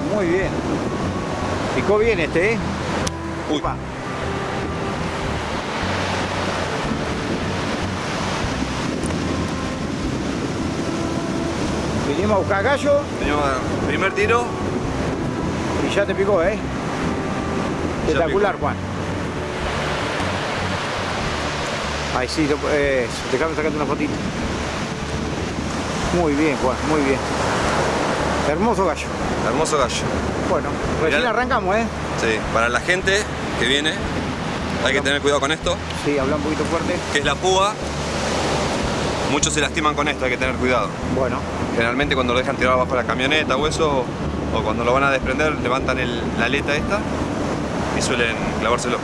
Muy bien. Picó bien este, ¿eh? Uy. Vinimos a buscar gallo primer tiro. y ya te picó, ¿eh? Espectacular, Juan. Ahí sí, eh, déjame sacarte una fotito. Muy bien, Juan, muy bien. Hermoso gallo. Hermoso gallo. Bueno, recién Mirá. arrancamos, ¿eh? Sí, para la gente que viene, hay que tener cuidado con esto, Sí, habla un poquito fuerte. que es la púa. Muchos se lastiman con esto, hay que tener cuidado. Bueno, Generalmente cuando lo dejan tirado bajo la camioneta o eso, o cuando lo van a desprender, levantan el- la aleta esta y suelen clavárselo.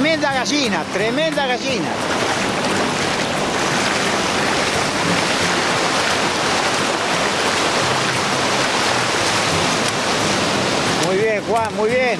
Tremenda gallina, tremenda gallina. Muy bien, Juan, muy bien.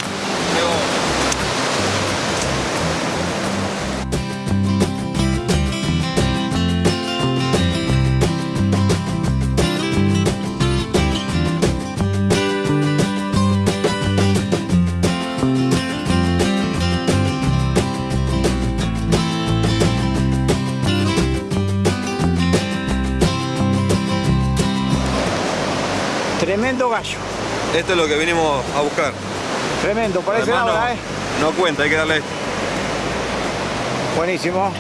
Tremendo gallo. Esto es lo que venimos a buscar. Tremendo, parece Además, ahora, no, ¿eh? no cuenta, hay que darle esto. Buenísimo.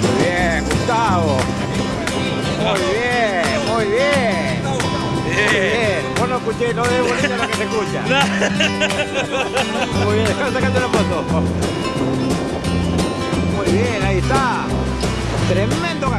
Muy bien, Gustavo. Muy bien, muy bien. No escuché, no de bonito lo que se escucha. Muy bien, sacarte la foto. Muy bien, ahí está. Tremendo